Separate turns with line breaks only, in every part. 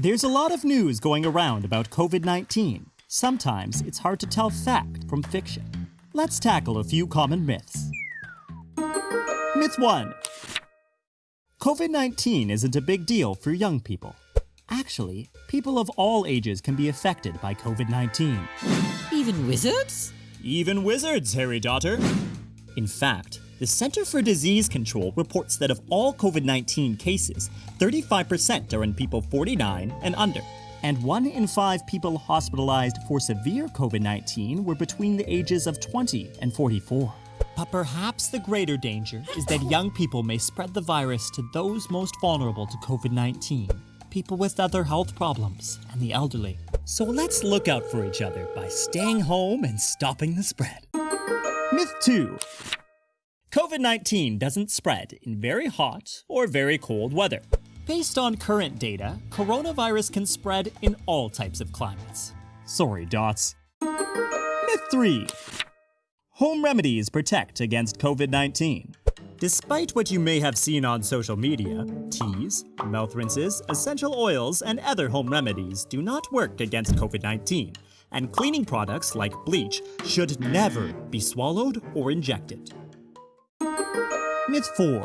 There's a lot of news going around about COVID 19. Sometimes it's hard to tell fact from fiction. Let's tackle a few common myths. Myth 1 COVID 19 isn't a big deal for young people. Actually, people of all ages can be affected by COVID 19.
Even wizards?
Even wizards, Harry Potter. In fact, the Center for Disease Control reports that of all COVID 19 cases, 35% are in people 49 and under. And one in five people hospitalized for severe COVID 19 were between the ages of 20 and 44. But perhaps the greater danger is that young people may spread the virus to those most vulnerable to COVID 19 people with other health problems, and the elderly. So let's look out for each other by staying home and stopping the spread. Myth 2 COVID 19 doesn't spread in very hot or very cold weather. Based on current data, coronavirus can spread in all types of climates. Sorry, Dots. Myth 3 Home remedies protect against COVID 19. Despite what you may have seen on social media, teas, mouth rinses, essential oils, and other home remedies do not work against COVID 19, and cleaning products like bleach should never be swallowed or injected. Myth 4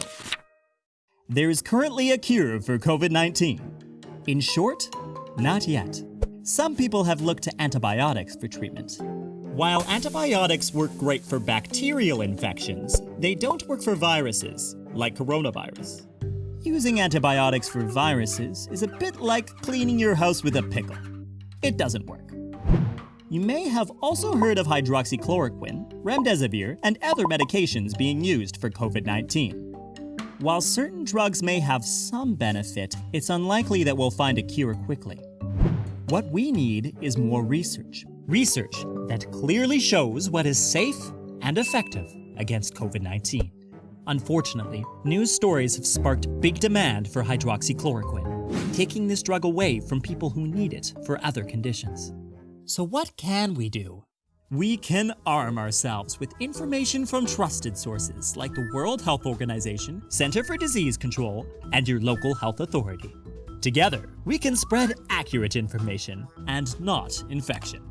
There is currently a cure for COVID 19. In short, not yet. Some people have looked to antibiotics for treatment. While antibiotics work great for bacterial infections, they don't work for viruses, like coronavirus. Using antibiotics for viruses is a bit like cleaning your house with a pickle. It doesn't work. You may have also heard of hydroxychloroquine, remdesivir, and other medications being used for COVID-19. While certain drugs may have some benefit, it's unlikely that we'll find a cure quickly. What we need is more research. Research that clearly shows what is safe and effective against COVID-19. Unfortunately, news stories have sparked big demand for hydroxychloroquine, taking this drug away from people who need it for other conditions. So what can we do? We can arm ourselves with information from trusted sources like the World Health Organization, Center for Disease Control, and your local health authority. Together, we can spread accurate information and not infection.